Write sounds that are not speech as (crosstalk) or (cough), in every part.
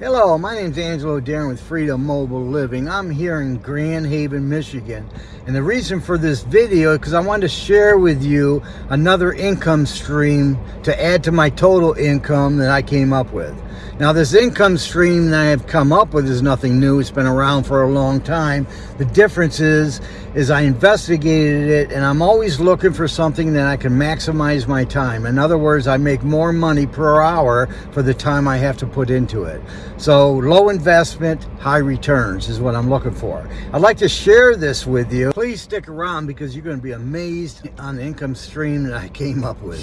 Hello, my name is Angelo Darren with Freedom Mobile Living. I'm here in Grand Haven, Michigan. And the reason for this video is because I wanted to share with you another income stream to add to my total income that I came up with. Now this income stream that I have come up with is nothing new. It's been around for a long time. The difference is, is I investigated it and I'm always looking for something that I can maximize my time. In other words, I make more money per hour for the time I have to put into it. So low investment, high returns is what I'm looking for. I'd like to share this with you. Please stick around because you're going to be amazed on the income stream that I came up with.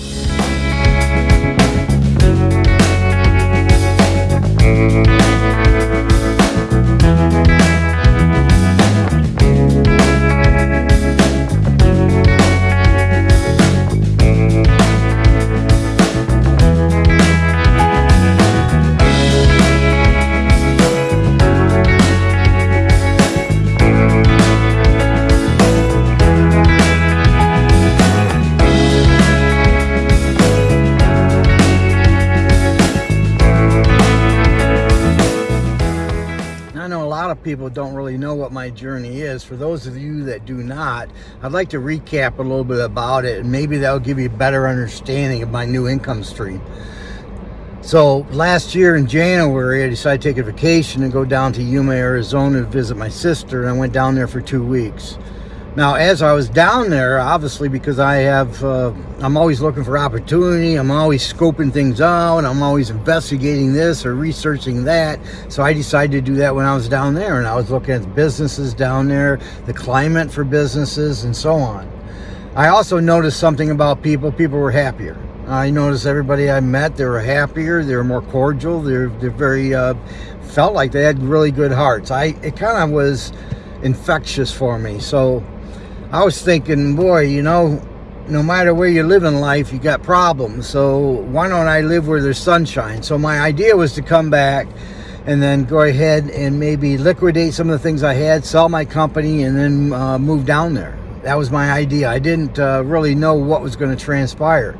People don't really know what my journey is. For those of you that do not, I'd like to recap a little bit about it and maybe that'll give you a better understanding of my new income stream. So last year in January, I decided to take a vacation and go down to Yuma, Arizona to visit my sister and I went down there for two weeks. Now, as I was down there, obviously, because I have, uh, I'm always looking for opportunity. I'm always scoping things out. I'm always investigating this or researching that. So I decided to do that when I was down there. And I was looking at businesses down there, the climate for businesses, and so on. I also noticed something about people. People were happier. I noticed everybody I met, they were happier. They were more cordial. They're, they're very, uh, felt like they had really good hearts. I, it kind of was infectious for me. So I was thinking, boy, you know, no matter where you live in life, you got problems. So why don't I live where there's sunshine? So my idea was to come back and then go ahead and maybe liquidate some of the things I had, sell my company, and then uh, move down there. That was my idea. I didn't uh, really know what was going to transpire.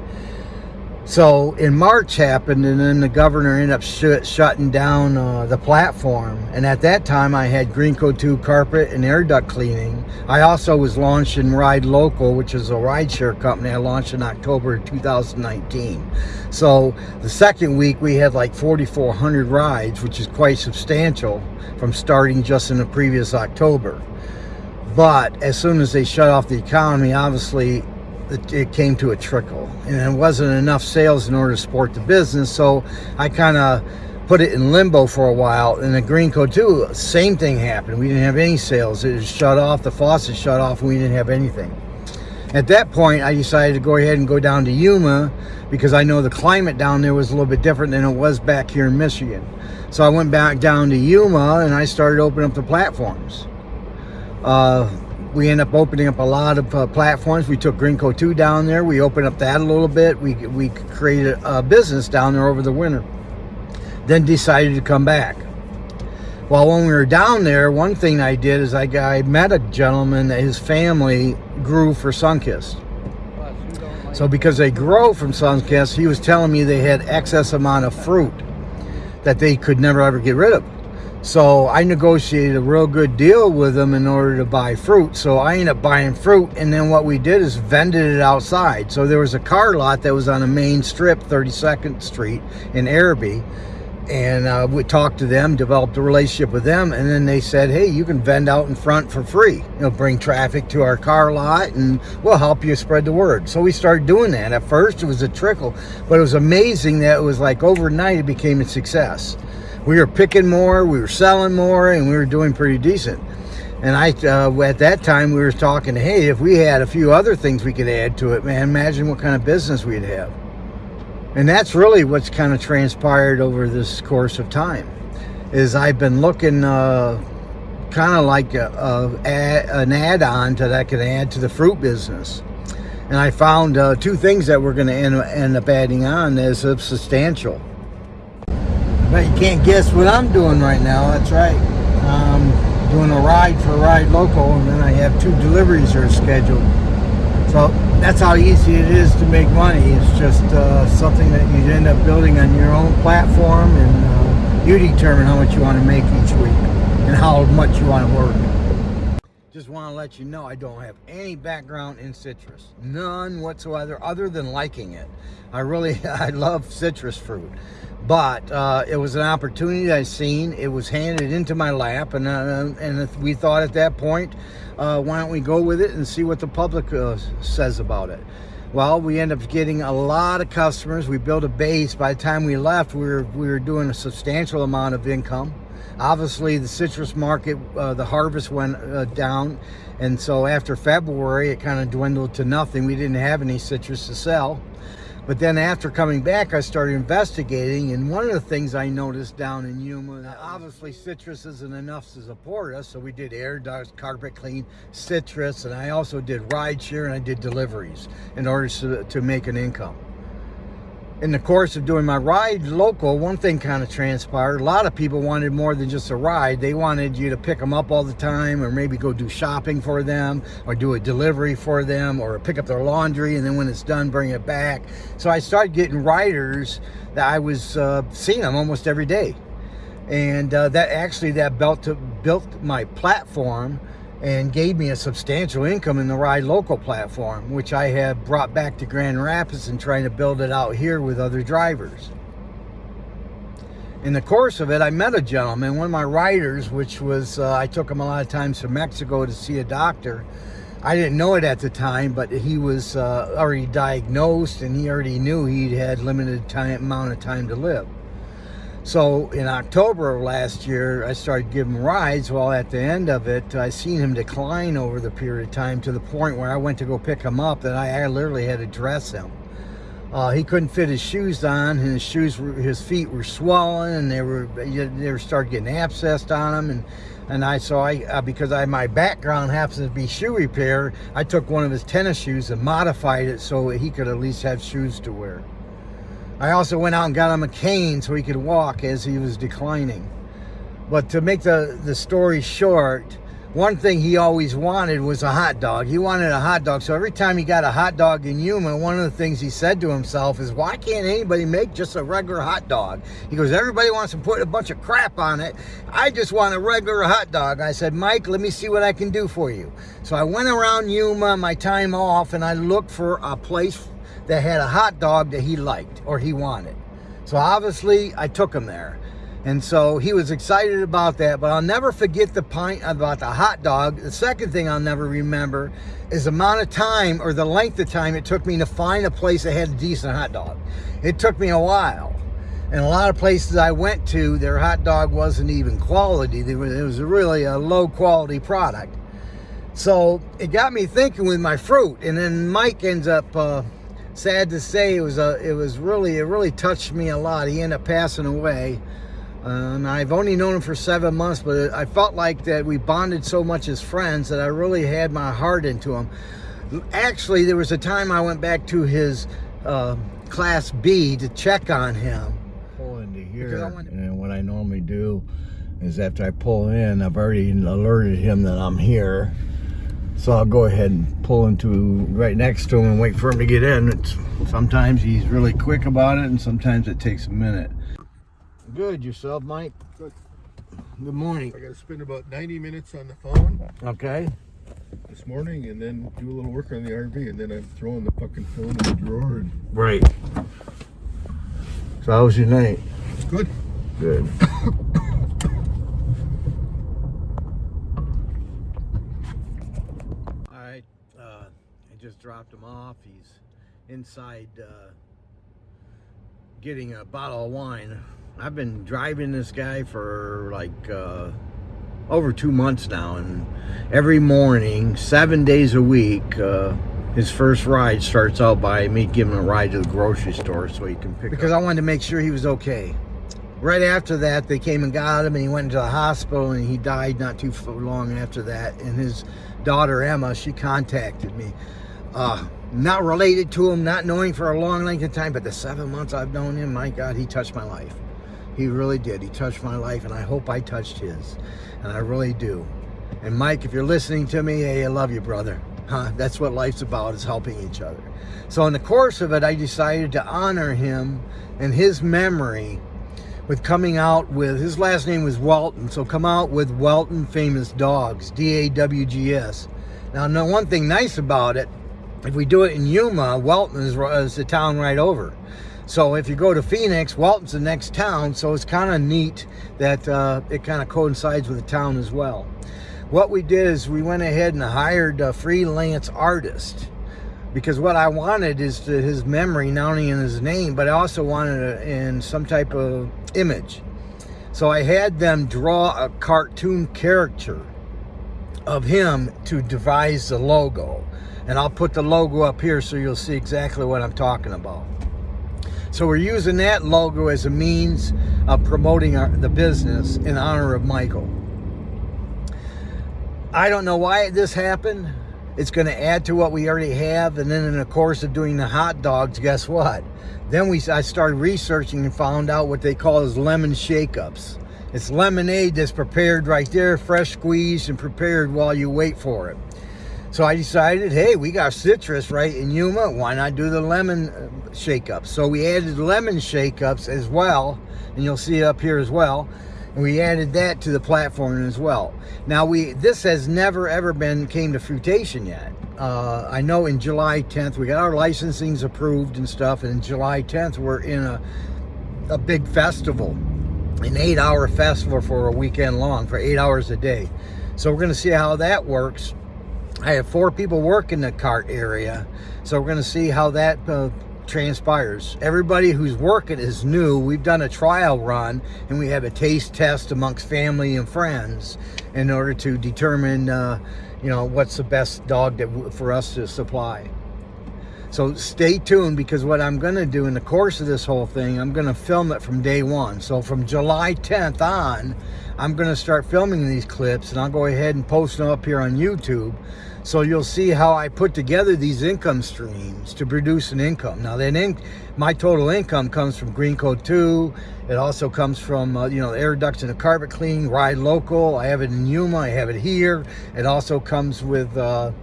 So in March happened, and then the governor ended up sh shutting down uh, the platform. And at that time, I had Greenco 2 carpet and air duct cleaning. I also was launching Ride Local, which is a rideshare company I launched in October 2019. So the second week, we had like 4,400 rides, which is quite substantial from starting just in the previous October. But as soon as they shut off the economy, obviously it came to a trickle. And it wasn't enough sales in order to support the business so I kind of put it in limbo for a while. And the Greenco 2 same thing happened. We didn't have any sales. It was shut off. The faucet shut off and we didn't have anything. At that point I decided to go ahead and go down to Yuma because I know the climate down there was a little bit different than it was back here in Michigan. So I went back down to Yuma and I started opening up the platforms. Uh, we end up opening up a lot of uh, platforms. We took Greenco 2 down there. We opened up that a little bit. We, we created a business down there over the winter. Then decided to come back. Well, when we were down there, one thing I did is I, I met a gentleman that his family grew for Sunkist. So because they grow from Sunkist, he was telling me they had excess amount of fruit that they could never ever get rid of. So I negotiated a real good deal with them in order to buy fruit. So I ended up buying fruit. And then what we did is vended it outside. So there was a car lot that was on a main strip, 32nd Street in Araby. And uh, we talked to them, developed a relationship with them. And then they said, hey, you can vend out in front for free. You'll bring traffic to our car lot and we'll help you spread the word. So we started doing that. At first it was a trickle, but it was amazing that it was like overnight it became a success we were picking more, we were selling more, and we were doing pretty decent. And I, uh, at that time, we were talking, hey, if we had a few other things we could add to it, man, imagine what kind of business we'd have. And that's really what's kind of transpired over this course of time, is I've been looking uh, kind of like a, a, an add-on to that could add to the fruit business. And I found uh, two things that we're going to end, end up adding on as substantial. But you can't guess what I'm doing right now. That's right. I'm doing a ride for Ride Local, and then I have two deliveries that are scheduled. So that's how easy it is to make money. It's just uh, something that you end up building on your own platform, and uh, You determine how much you want to make each week and how much you want to work. Want to let you know I don't have any background in citrus. None whatsoever other than liking it. I really, (laughs) I love citrus fruit. But uh, it was an opportunity I seen. It was handed into my lap, and uh, and we thought at that point, uh, why don't we go with it and see what the public uh, says about it? Well, we end up getting a lot of customers. We built a base. By the time we left, we were, we were doing a substantial amount of income. Obviously, the citrus market, uh, the harvest went uh, down. And so after February, it kind of dwindled to nothing. We didn't have any citrus to sell. But then after coming back, I started investigating, and one of the things I noticed down in Yuma, obviously citrus isn't enough to support us, so we did air dust, carpet clean, citrus, and I also did ride share and I did deliveries in order to, to make an income in the course of doing my ride local, one thing kind of transpired. A lot of people wanted more than just a ride. They wanted you to pick them up all the time or maybe go do shopping for them or do a delivery for them or pick up their laundry and then when it's done, bring it back. So I started getting riders that I was uh, seeing them almost every day. And uh, that actually, that built, built my platform and gave me a substantial income in the Ride Local platform, which I have brought back to Grand Rapids and trying to build it out here with other drivers. In the course of it, I met a gentleman, one of my riders, which was, uh, I took him a lot of times to Mexico to see a doctor. I didn't know it at the time, but he was uh, already diagnosed and he already knew he had limited time amount of time to live. So in October of last year, I started giving rides. Well, at the end of it, I seen him decline over the period of time to the point where I went to go pick him up that I, literally had to dress him. Uh, he couldn't fit his shoes on, and his shoes, were, his feet were swollen, and they were they were started getting abscessed on them, and and I so I uh, because I my background happens to be shoe repair, I took one of his tennis shoes and modified it so he could at least have shoes to wear. I also went out and got him a cane so he could walk as he was declining. But to make the, the story short, one thing he always wanted was a hot dog. He wanted a hot dog. So every time he got a hot dog in Yuma, one of the things he said to himself is, why can't anybody make just a regular hot dog? He goes, everybody wants to put a bunch of crap on it. I just want a regular hot dog. I said, Mike, let me see what I can do for you. So I went around Yuma, my time off, and I looked for a place that had a hot dog that he liked or he wanted. So obviously I took him there. And so he was excited about that, but I'll never forget the pint about the hot dog. The second thing I'll never remember is the amount of time or the length of time it took me to find a place that had a decent hot dog. It took me a while. And a lot of places I went to, their hot dog wasn't even quality. It was really a low quality product. So it got me thinking with my fruit. And then Mike ends up uh, sad to say, it was a, it was really, it really touched me a lot. He ended up passing away. and I've only known him for seven months, but I felt like that we bonded so much as friends that I really had my heart into him. Actually, there was a time I went back to his uh, Class B to check on him. Pull into here, and what I normally do is after I pull in, I've already alerted him that I'm here. So I'll go ahead and pull into right next to him and wait for him to get in. It's, sometimes he's really quick about it and sometimes it takes a minute. Good, yourself, Mike? Good. Good morning. I got to spend about 90 minutes on the phone. Okay. This morning and then do a little work on the RV and then I'm throwing the fucking phone in the drawer. And... Right. So how was your night? Good. Good. Just dropped him off. He's inside uh, getting a bottle of wine. I've been driving this guy for like uh, over two months now, and every morning, seven days a week, uh, his first ride starts out by me giving him a ride to the grocery store so he can pick because up. I wanted to make sure he was okay. Right after that, they came and got him, and he went into the hospital, and he died not too long after that. And his daughter Emma, she contacted me uh, not related to him, not knowing for a long length of time, but the seven months I've known him, my God, he touched my life. He really did. He touched my life, and I hope I touched his. And I really do. And Mike, if you're listening to me, hey, I love you, brother. Huh? That's what life's about, is helping each other. So in the course of it, I decided to honor him and his memory with coming out with his last name was Walton, so come out with Walton Famous Dogs, D A W G S. Now, no one thing nice about it, if we do it in Yuma, Wellton is, is the town right over. So if you go to Phoenix, Wellton's the next town, so it's kind of neat that uh, it kind of coincides with the town as well. What we did is we went ahead and hired a freelance artist because what I wanted is to his memory, not only in his name, but I also wanted it in some type of image. So I had them draw a cartoon character of him to devise the logo. And I'll put the logo up here so you'll see exactly what I'm talking about. So we're using that logo as a means of promoting our, the business in honor of Michael. I don't know why this happened. It's going to add to what we already have. And then in the course of doing the hot dogs, guess what? Then we I started researching and found out what they call as lemon shake-ups. It's lemonade that's prepared right there, fresh squeezed and prepared while you wait for it. So I decided, hey, we got citrus right in Yuma. Why not do the lemon uh, shake-ups? So we added lemon shake-ups as well. And you'll see up here as well and we added that to the platform as well. Now we this has never ever been came to fruition yet. Uh, I know in July 10th we got our licensings approved and stuff, and July 10th we're in a a big festival, an eight-hour festival for a weekend long for eight hours a day. So we're going to see how that works. I have four people working the cart area, so we're going to see how that. Uh, transpires. Everybody who's working is new. We've done a trial run and we have a taste test amongst family and friends in order to determine, uh, you know, what's the best dog that for us to supply. So stay tuned because what I'm going to do in the course of this whole thing, I'm going to film it from day one. So from July 10th on, I'm going to start filming these clips and I'll go ahead and post them up here on YouTube. So you'll see how I put together these income streams to produce an income. Now then, in, my total income comes from Green Code 2. It also comes from, uh, you know, air ducts and the carpet clean, ride local. I have it in Yuma, I have it here. It also comes with uh,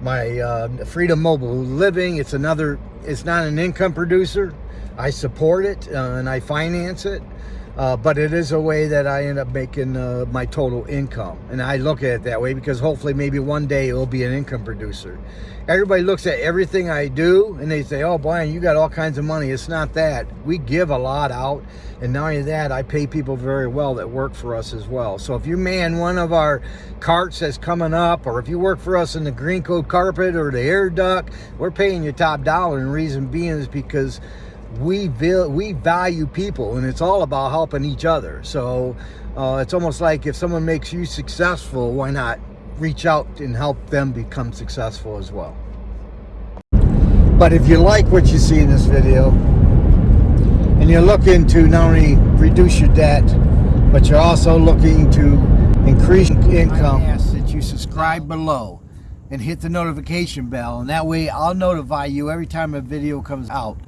my uh, Freedom Mobile Living. It's another, it's not an income producer. I support it uh, and I finance it. Uh, but it is a way that I end up making uh, my total income. And I look at it that way because hopefully maybe one day it will be an income producer. Everybody looks at everything I do and they say, oh, Brian, you got all kinds of money. It's not that. We give a lot out. And not only that, I pay people very well that work for us as well. So if you man one of our carts that's coming up, or if you work for us in the green code carpet or the air duct, we're paying you top dollar. And reason being is because we we value people and it's all about helping each other. So uh, it's almost like if someone makes you successful why not reach out and help them become successful as well? But if you like what you see in this video and you're looking to not only reduce your debt but you're also looking to increase income I ask that you subscribe below and hit the notification bell and that way I'll notify you every time a video comes out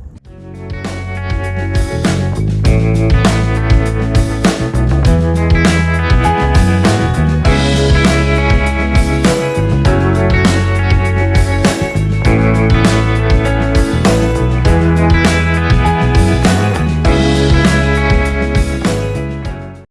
Thank.